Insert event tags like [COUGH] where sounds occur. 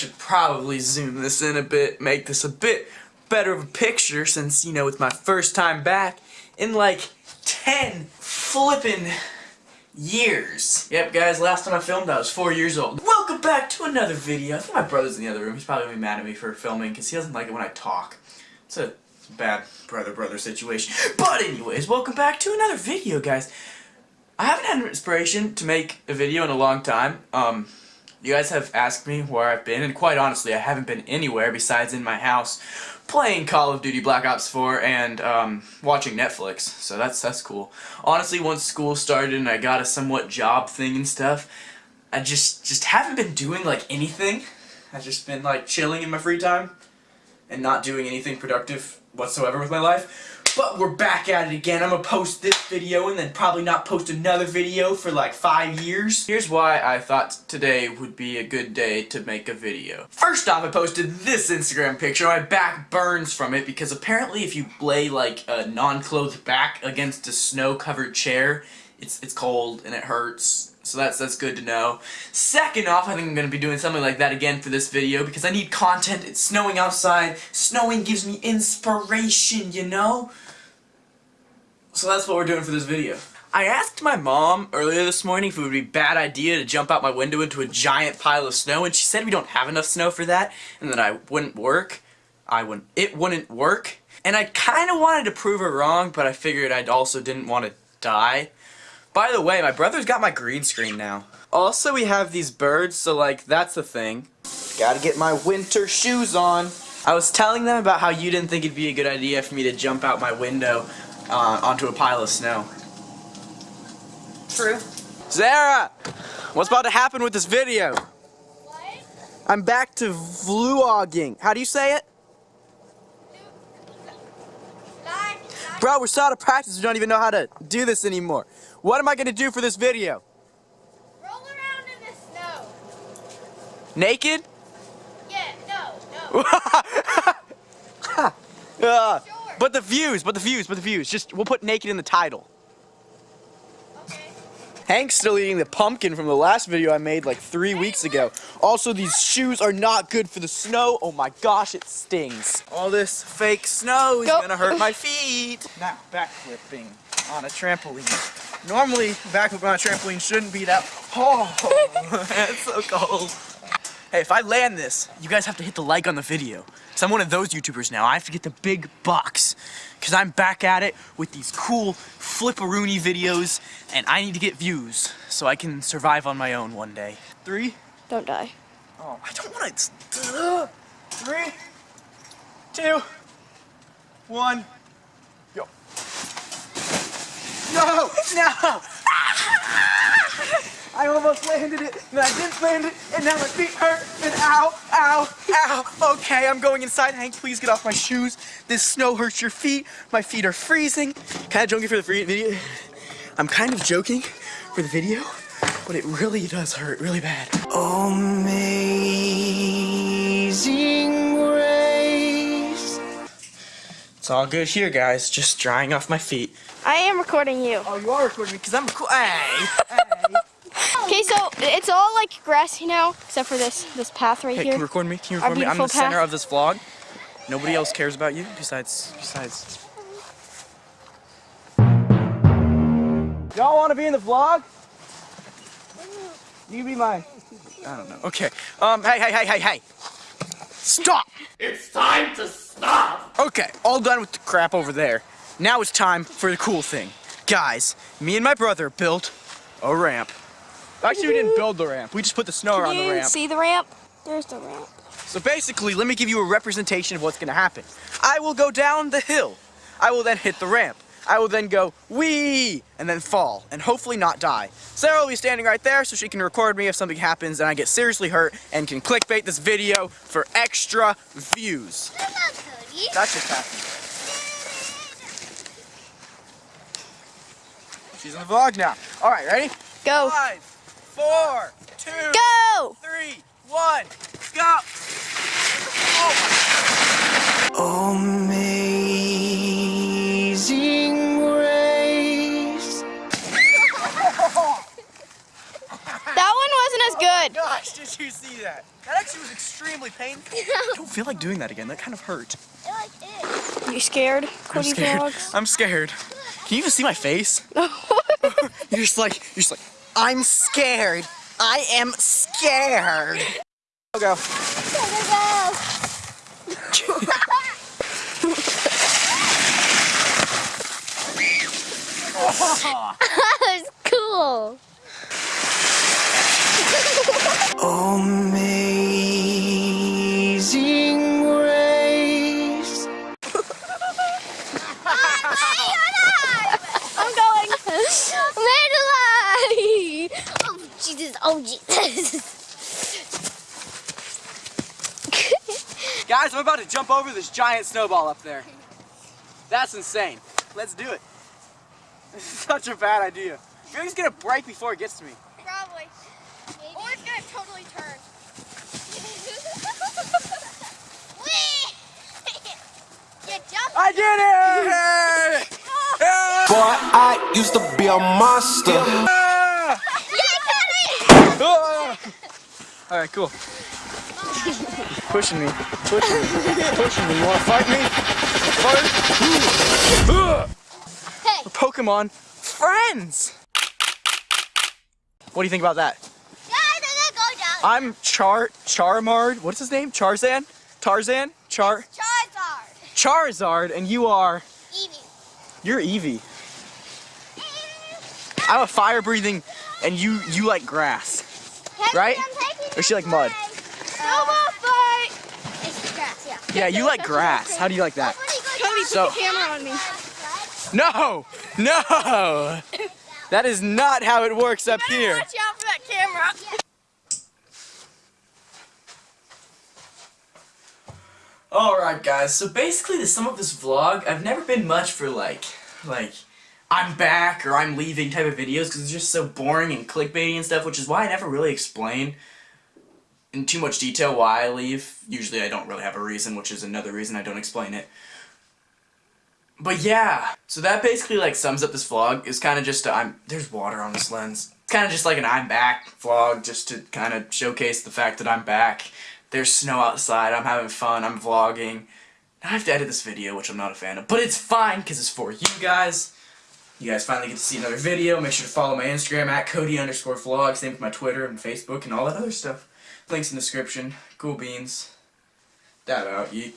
should probably zoom this in a bit, make this a bit better of a picture since, you know, it's my first time back in like 10 flippin' years. Yep, guys, last time I filmed I was 4 years old. Welcome back to another video. I think my brother's in the other room. He's probably gonna be mad at me for filming because he doesn't like it when I talk. It's a bad brother-brother situation. But anyways, welcome back to another video, guys. I haven't had an inspiration to make a video in a long time. Um, you guys have asked me where I've been, and quite honestly, I haven't been anywhere besides in my house playing Call of Duty Black Ops 4 and um, watching Netflix. So that's that's cool. Honestly, once school started and I got a somewhat job thing and stuff, I just just haven't been doing like anything. I've just been like chilling in my free time and not doing anything productive whatsoever with my life. But we're back at it again. I'm gonna post this video and then probably not post another video for like five years. Here's why I thought today would be a good day to make a video. First off, I posted this Instagram picture. My back burns from it because apparently if you lay like a non-clothed back against a snow-covered chair, it's, it's cold and it hurts so that's that's good to know. Second off, I think I'm going to be doing something like that again for this video because I need content. It's snowing outside. Snowing gives me inspiration, you know? So that's what we're doing for this video. I asked my mom earlier this morning if it would be a bad idea to jump out my window into a giant pile of snow and she said we don't have enough snow for that and that I wouldn't work. I wouldn't, it wouldn't work. And I kind of wanted to prove her wrong, but I figured I also didn't want to die. By the way, my brother's got my green screen now. Also, we have these birds, so like, that's the thing. Gotta get my winter shoes on. I was telling them about how you didn't think it'd be a good idea for me to jump out my window uh, onto a pile of snow. True. Zara! What's about to happen with this video? What? I'm back to vlogging. How do you say it? Bro, we're still out of practice. We don't even know how to do this anymore. What am I going to do for this video? Roll around in the snow. Naked? Yeah, no, no. [LAUGHS] uh, but the views, but the views, but the views. Just, we'll put naked in the title. Okay. Hank's still eating the pumpkin from the last video I made like three weeks ago. Also, these shoes are not good for the snow. Oh my gosh, it stings. All this fake snow is Go. gonna hurt my feet. Now, backflipping on a trampoline. Normally, backflipping on a trampoline shouldn't be that. Oh, [LAUGHS] it's so cold. Hey, if I land this, you guys have to hit the like on the video. So I'm one of those YouTubers now. I have to get the big bucks. Because I'm back at it with these cool flipperoony videos, and I need to get views so I can survive on my own one day. Three? Don't die. Oh, I don't want to. Uh, three, two, one, go. [LAUGHS] No! No! I almost landed it, and I didn't land it, and now my feet hurt, and ow, ow, ow. Okay, I'm going inside. Hank, please get off my shoes. This snow hurts your feet. My feet are freezing. Kind of joking for the free video. I'm kind of joking for the video, but it really does hurt really bad. Amazing grace. It's all good here, guys. Just drying off my feet. I am recording you. Oh, you are recording me because I'm cool. Hey, hey. Okay, so it's all like grassy now, except for this this path right Hey, here. can you record me? Can you Our record me? I'm the beautiful center of this vlog. Nobody else cares about you besides besides. Y'all want to be in the vlog? You can be my. I don't know. Okay. Um. Hey. Hey. Hey. Hey. Hey. Stop. It's time to stop! Okay. All done with the crap over there. Now it's time for the cool thing, guys. Me and my brother built a ramp. Actually, we didn't build the ramp. We just put the snow Can around the you ramp. see the ramp? There's the ramp. So basically, let me give you a representation of what's gonna happen. I will go down the hill. I will then hit the ramp. I will then go wee and then fall and hopefully not die. Sarah will be standing right there so she can record me if something happens and I get seriously hurt and can clickbait this video for extra views. That's just happened. She's in the vlog now. All right, ready? Go. Five, four, two, Go! three, one, go! Oh Amazing grace. [LAUGHS] That one wasn't as oh good. Gosh, did you see that? That actually was extremely painful. [LAUGHS] I don't feel like doing that again. That kind of hurt. You scared? I'm scared. Vlogs? I'm scared. Can you even see my face? [LAUGHS] You're just like, you're just like, I'm scared. I am scared. I'll go. [LAUGHS] That's cool. Oh, Amazing Oh Jesus! [LAUGHS] Guys, I'm about to jump over this giant snowball up there. That's insane. Let's do it. This [LAUGHS] is such a bad idea. I feel like it's gonna break before it gets to me. Probably. Or it's gonna totally turn. [LAUGHS] I did it! Boy, I used to be a monster. Ah! You got it! Ah! All right, cool. pushing me, pushing me, pushing me. You wanna fight me? Fight? Hey. We're Pokemon friends. What do you think about that? Guys, I'm gonna go down. I'm Char Charmard. What's his name? Charzan? Tarzan? Char Charizard. Charizard, and you are Eevee. you're Eevee. I'm a fire breathing, and you you like grass. Right? I'm taking Or she like mud? Snowball fight. It's grass, yeah. Yeah, you like grass. How do you like that? Cody, So- put the camera on me. No, no. That is not how it works up here. Watch out for that camera. Alright guys, so basically the sum of this vlog, I've never been much for like, like, I'm back or I'm leaving type of videos because it's just so boring and clickbaity and stuff, which is why I never really explain in too much detail why I leave. Usually I don't really have a reason, which is another reason I don't explain it. But yeah, so that basically like sums up this vlog. It's kind of just i I'm there's water on this lens. It's kind of just like an I'm back vlog, just to kind of showcase the fact that I'm back. There's snow outside. I'm having fun. I'm vlogging. Now I have to edit this video, which I'm not a fan of, but it's fine because it's for you guys. You guys finally get to see another video. Make sure to follow my Instagram at Cody underscore vlog. Same with my Twitter and Facebook and all that other stuff. Links in the description. Cool beans. Dab out. Yeet.